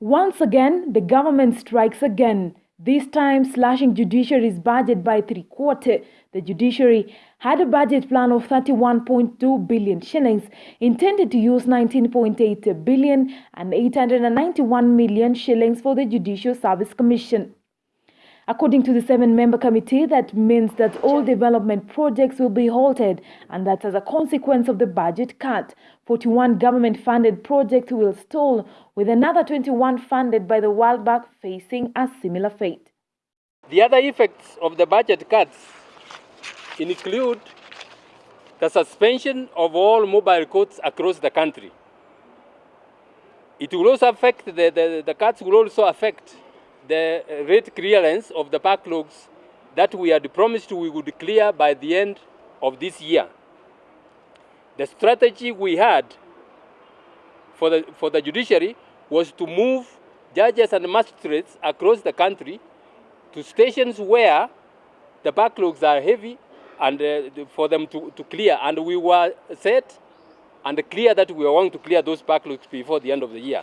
Once again, the government strikes again, this time slashing judiciary's budget by three quarter. The judiciary had a budget plan of 31.2 billion shillings, intended to use 19.8 billion and 891 million shillings for the Judicial Service Commission. According to the seven-member committee, that means that all development projects will be halted and that as a consequence of the budget cut, 41 government-funded projects will stall, with another 21 funded by the World Bank facing a similar fate. The other effects of the budget cuts include the suspension of all mobile courts across the country. It will also affect, the, the, the cuts will also affect the rate clearance of the backlogs that we had promised we would clear by the end of this year. The strategy we had for the, for the judiciary was to move judges and magistrates across the country to stations where the backlogs are heavy and uh, for them to, to clear. And we were set and clear that we were going to clear those backlogs before the end of the year.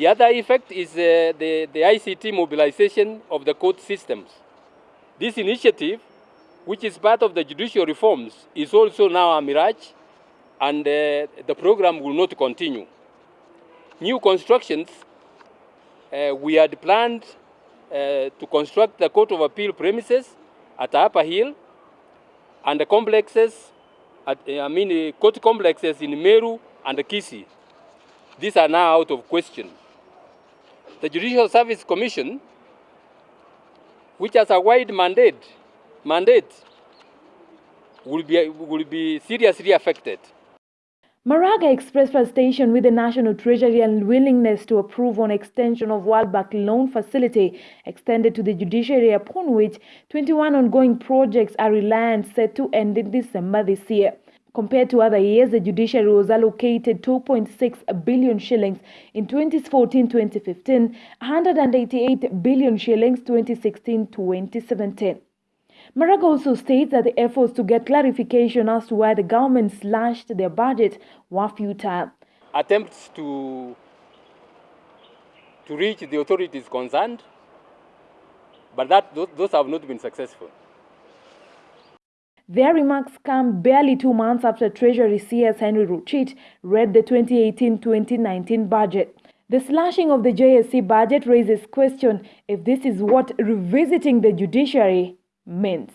The other effect is uh, the, the ICT mobilization of the court systems. This initiative, which is part of the judicial reforms, is also now a mirage, and uh, the program will not continue. New constructions, uh, we had planned uh, to construct the Court of Appeal premises at Upper Hill and the complexes, at, I mean, court complexes in Meru and Kisii. These are now out of question. The Judicial Service Commission, which has a wide mandate, mandate will be, will be seriously affected. Maraga expressed frustration with the National Treasury and willingness to approve on extension of World Bank loan facility extended to the judiciary upon which 21 ongoing projects are reliant set to end in December this year. Compared to other years, the judiciary was allocated 2.6 billion shillings in 2014-2015, 188 billion shillings 2016-2017. Maraga also states that the efforts to get clarification as to why the government slashed their budget were futile. Attempts to, to reach the authorities concerned, but that, those, those have not been successful. Their remarks come barely two months after Treasury CS Henry Rotich read the 2018-2019 budget. The slashing of the JSC budget raises question if this is what revisiting the judiciary means.